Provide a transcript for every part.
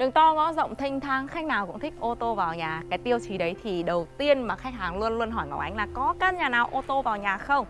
Đường to ngõ rộng thanh thang, khách nào cũng thích ô tô vào nhà. Cái tiêu chí đấy thì đầu tiên mà khách hàng luôn luôn hỏi Ngọc Ánh là có căn nhà nào ô tô vào nhà không?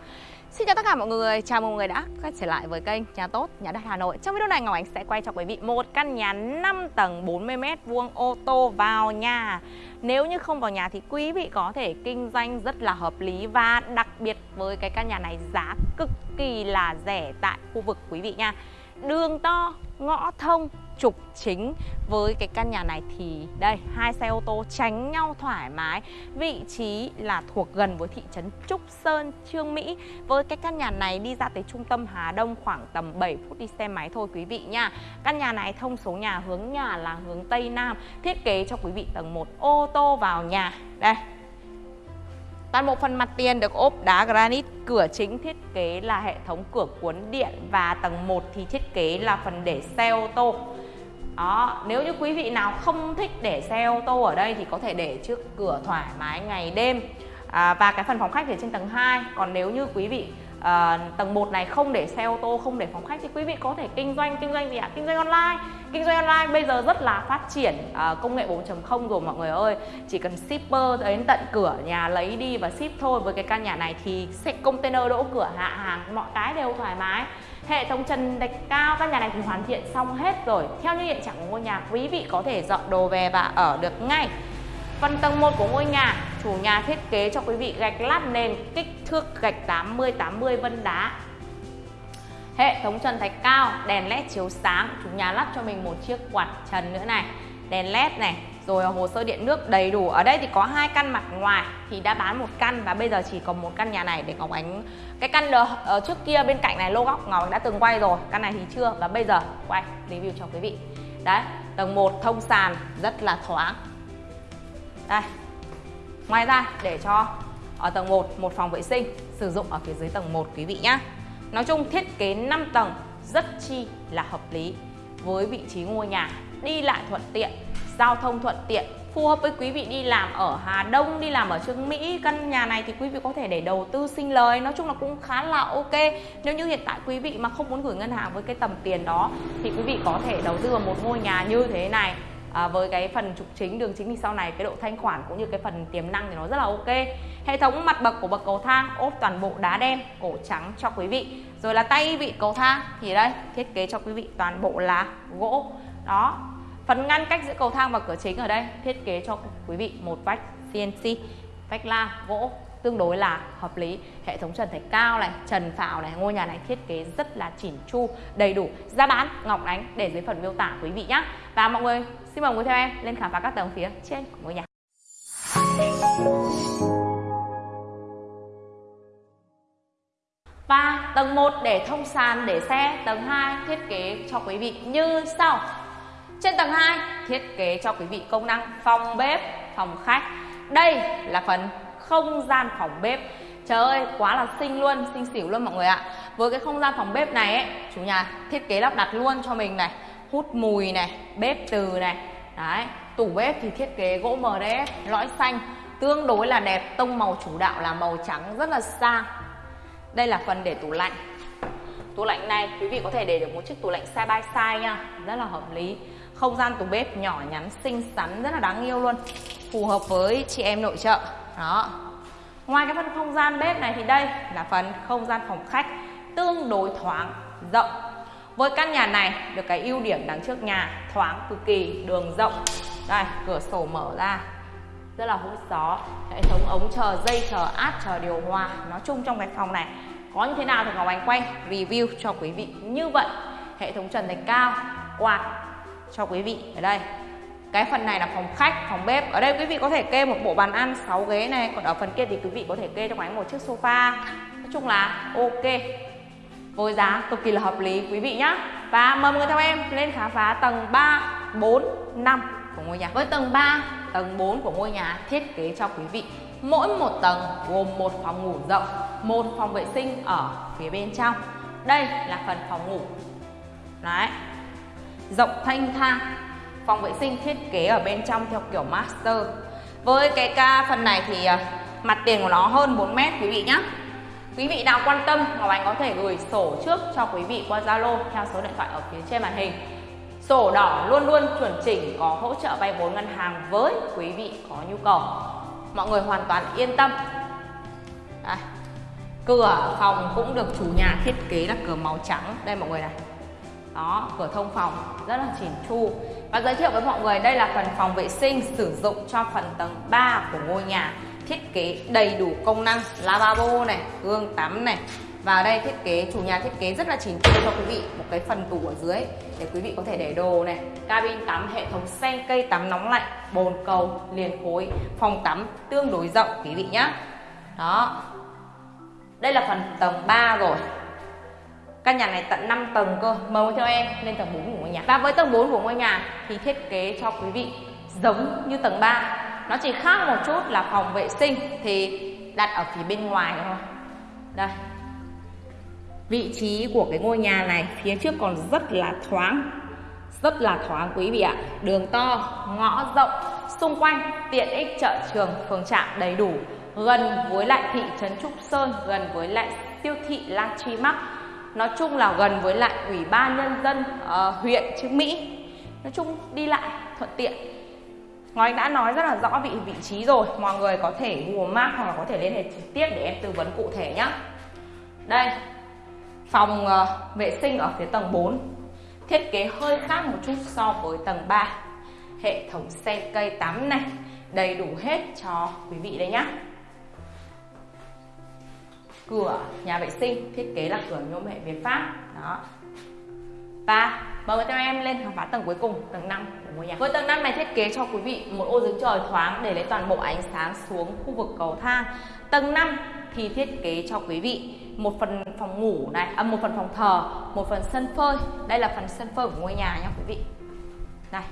Xin chào tất cả mọi người, chào mừng mọi người đã quay trở lại với kênh Nhà Tốt, Nhà Đất Hà Nội Trong video này Ngọc Ánh sẽ quay cho quý vị một căn nhà 5 tầng 40m vuông ô tô vào nhà Nếu như không vào nhà thì quý vị có thể kinh doanh rất là hợp lý Và đặc biệt với cái căn nhà này giá cực kỳ là rẻ tại khu vực quý vị nha Đường to, ngõ thông, trục chính với cái căn nhà này thì đây hai xe ô tô tránh nhau thoải mái. Vị trí là thuộc gần với thị trấn Trúc Sơn Trương Mỹ. Với cái căn nhà này đi ra tới trung tâm Hà Đông khoảng tầm 7 phút đi xe máy thôi quý vị nha. Căn nhà này thông số nhà hướng nhà là hướng Tây Nam thiết kế cho quý vị tầng 1 ô tô vào nhà. Đây. Toàn bộ phần mặt tiền được ốp đá granite, cửa chính thiết kế là hệ thống cửa cuốn điện và tầng 1 thì thiết kế là phần để xe ô tô. Đó, nếu như quý vị nào không thích để xe ô tô ở đây thì có thể để trước cửa thoải mái ngày đêm. À, và cái phần phòng khách thì trên tầng 2. Còn nếu như quý vị à, tầng 1 này không để xe ô tô, không để phòng khách thì quý vị có thể kinh doanh kinh doanh gì ạ? Kinh doanh online. Kinh doanh online bây giờ rất là phát triển à, công nghệ 4.0 rồi mọi người ơi. Chỉ cần shipper đến tận cửa nhà lấy đi và ship thôi. Với cái căn nhà này thì container đỗ cửa hạ hàng mọi cái đều thoải mái. Hệ thống trần đạch cao căn nhà này thì hoàn thiện xong hết rồi. Theo như hiện trạng của ngôi nhà, quý vị có thể dọn đồ về và ở được ngay. Phần tầng 1 của ngôi nhà, chủ nhà thiết kế cho quý vị gạch lát nền kích thước gạch 80 80 vân đá. Hệ thống trần thạch cao, đèn led chiếu sáng, chủ nhà lắp cho mình một chiếc quạt trần nữa này. Đèn led này, rồi, hồ sơ điện nước đầy đủ. Ở đây thì có hai căn mặt ngoài thì đã bán một căn và bây giờ chỉ còn một căn nhà này để ngọc ánh, cái căn ở trước kia bên cạnh này lô góc ngọc ánh đã từng quay rồi, căn này thì chưa và bây giờ quay review cho quý vị. Đấy, tầng 1 thông sàn rất là thoáng. Đây, ngoài ra để cho ở tầng 1 một phòng vệ sinh sử dụng ở phía dưới tầng 1 quý vị nhé nói chung thiết kế 5 tầng rất chi là hợp lý với vị trí ngôi nhà, đi lại thuận tiện giao thông thuận tiện phù hợp với quý vị đi làm ở Hà Đông, đi làm ở Trương Mỹ Căn nhà này thì quý vị có thể để đầu tư sinh lời. Nói chung là cũng khá là ok. Nếu như hiện tại quý vị mà không muốn gửi ngân hàng với cái tầm tiền đó Thì quý vị có thể đầu tư vào một ngôi nhà như thế này à, Với cái phần trục chính, đường chính thì sau này cái độ thanh khoản cũng như cái phần tiềm năng thì nó rất là ok. Hệ thống mặt bậc của bậc cầu thang ốp toàn bộ đá đen, cổ trắng cho quý vị. Rồi là tay vị cầu thang thì đây thiết kế cho quý vị toàn bộ là gỗ. Đó. Phần ngăn cách giữa cầu thang và cửa chính ở đây thiết kế cho quý vị một vách CNC, vách la gỗ tương đối là hợp lý. Hệ thống trần thạch cao này trần phào này ngôi nhà này thiết kế rất là chỉn chu đầy đủ. Giá bán ngọc ánh để dưới phần miêu tả quý vị nhé và mọi người xin mời quý theo em lên khám phá các tầng phía trên của ngôi nhà. Và tầng 1 để thông sàn để xe. Tầng 2 thiết kế cho quý vị như sau trên tầng 2 thiết kế cho quý vị công năng phòng bếp, phòng khách. Đây là phần không gian phòng bếp. Trời ơi, quá là xinh luôn, xinh xỉu luôn mọi người ạ. Với cái không gian phòng bếp này ấy, chủ nhà thiết kế lắp đặt luôn cho mình này, hút mùi này, bếp từ này. Đấy, tủ bếp thì thiết kế gỗ MDF, lõi xanh, tương đối là đẹp, tông màu chủ đạo là màu trắng rất là sang. Đây là phần để tủ lạnh. Tủ lạnh này quý vị có thể để được một chiếc tủ lạnh side by side nha, rất là hợp lý không gian tủ bếp nhỏ nhắn, xinh xắn, rất là đáng yêu luôn. Phù hợp với chị em nội trợ. Đó. Ngoài cái phần không gian bếp này thì đây là phần không gian phòng khách tương đối thoáng, rộng. Với căn nhà này được cái ưu điểm đằng trước nhà, thoáng cực kỳ, đường rộng. Đây, cửa sổ mở ra. Rất là hút gió. Hệ thống ống chờ dây, chờ áp, chờ điều hòa. Nói chung trong cái phòng này có như thế nào thì ngọc anh quay review cho quý vị. Như vậy, hệ thống trần thạch cao, quạt cho quý vị. Ở đây cái phần này là phòng khách phòng bếp. Ở đây quý vị có thể kê một bộ bàn ăn 6 ghế này. Còn ở phần kia thì quý vị có thể kê cho anh một chiếc sofa. Nói chung là ok. Với giá cực kỳ là hợp lý quý vị nhé và mời mọi người theo em lên khám phá tầng 3 4 5 của ngôi nhà. Với tầng 3 tầng 4 của ngôi nhà thiết kế cho quý vị. Mỗi một tầng gồm một phòng ngủ rộng một phòng vệ sinh ở phía bên trong. Đây là phần phòng ngủ. Đấy rộng thanh thang, phòng vệ sinh thiết kế ở bên trong theo kiểu master với cái ca phần này thì à, mặt tiền của nó hơn 4 mét, quý vị nhé quý vị nào quan tâm, Ngọc Anh có thể gửi sổ trước cho quý vị qua Zalo theo số điện thoại ở phía trên màn hình Sổ đỏ luôn luôn chuẩn chỉnh, có hỗ trợ vay vốn ngân hàng với quý vị có nhu cầu. Mọi người hoàn toàn yên tâm. Đây. Cửa phòng cũng được chủ nhà thiết kế là cửa màu trắng. Đây mọi người này. Đó, cửa thông phòng rất là chỉn chu. Và giới thiệu với mọi người đây là phần phòng vệ sinh sử dụng cho phần tầng 3 của ngôi nhà. Thiết kế đầy đủ công năng lavabo này, gương tắm này, và đây thiết kế chủ nhà thiết kế rất là chỉnh chu cho quý vị một cái phần tủ ở dưới để quý vị có thể để đồ này. Cabin tắm hệ thống sen cây tắm nóng lạnh bồn cầu liền khối. Phòng tắm tương đối rộng quý vị nhé đó. Đây là phần tầng 3 rồi căn nhà này tận 5 tầng cơ mời theo em, lên tầng 4 của ngôi nhà. Và với tầng 4 của ngôi nhà thì thiết kế cho quý vị giống như tầng 3 nó chỉ khác một chút là phòng vệ sinh thì đặt ở phía bên ngoài thôi. Đây. Vị trí của cái ngôi nhà này phía trước còn rất là thoáng, rất là thoáng quý vị ạ. Đường to, ngõ rộng, xung quanh tiện ích chợ trường, phường trạm đầy đủ, gần với lại thị trấn Trúc Sơn, gần với lại siêu thị La Chi Mắc nói chung là gần với lại ủy ban nhân dân uh, huyện Trương Mỹ. Nói chung đi lại thuận tiện. Ngói đã nói rất là rõ vị vị trí rồi. Mọi người có thể Google Maps hoặc là có thể liên hệ trực tiếp để em tư vấn cụ thể nhé đây Phòng uh, vệ sinh ở phía tầng 4 Thiết kế hơi khác một chút so với tầng 3 Hệ thống sen cây tắm này Đầy đủ hết cho quý vị đây nhá. Cửa nhà vệ sinh thiết kế là cửa nhôm hệ Việt Pháp Đó và mời các theo em lên khám phá tầng cuối cùng, tầng 5 của ngôi nhà. Với tầng 5 này thiết kế cho quý vị một ô giếng trời thoáng để lấy toàn bộ ánh sáng xuống khu vực cầu thang. Tầng 5 thì thiết kế cho quý vị một phần phòng ngủ này, à, một phần phòng thờ, một phần sân phơi. Đây là phần sân phơi của ngôi nhà nha quý vị. Này,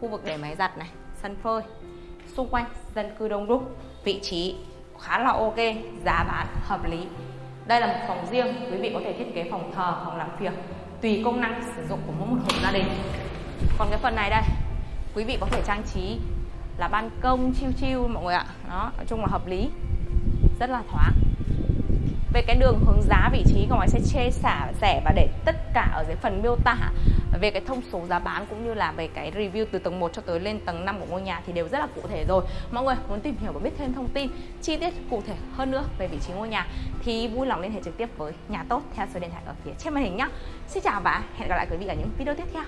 khu vực để máy giặt này, sân phơi. Xung quanh dân cư đông đúc, vị trí khá là ok, giá bán hợp lý. Đây là một phòng riêng, quý vị có thể thiết kế phòng thờ, phòng làm việc tùy công năng sử dụng của mỗi một hộ gia đình. Còn cái phần này đây, quý vị có thể trang trí là ban công chiêu chiêu mọi người ạ. Đó, nói chung là hợp lý. Rất là thoáng về cái đường hướng giá vị trí của máy sẽ chia sẻ và để tất cả ở dưới phần miêu tả về cái thông số giá bán cũng như là về cái review từ tầng 1 cho tới lên tầng 5 của ngôi nhà thì đều rất là cụ thể rồi. Mọi người muốn tìm hiểu và biết thêm thông tin, chi tiết cụ thể hơn nữa về vị trí ngôi nhà thì vui lòng liên hệ trực tiếp với nhà tốt theo số điện thoại ở phía trên màn hình nhé Xin chào và hẹn gặp lại quý vị ở những video tiếp theo.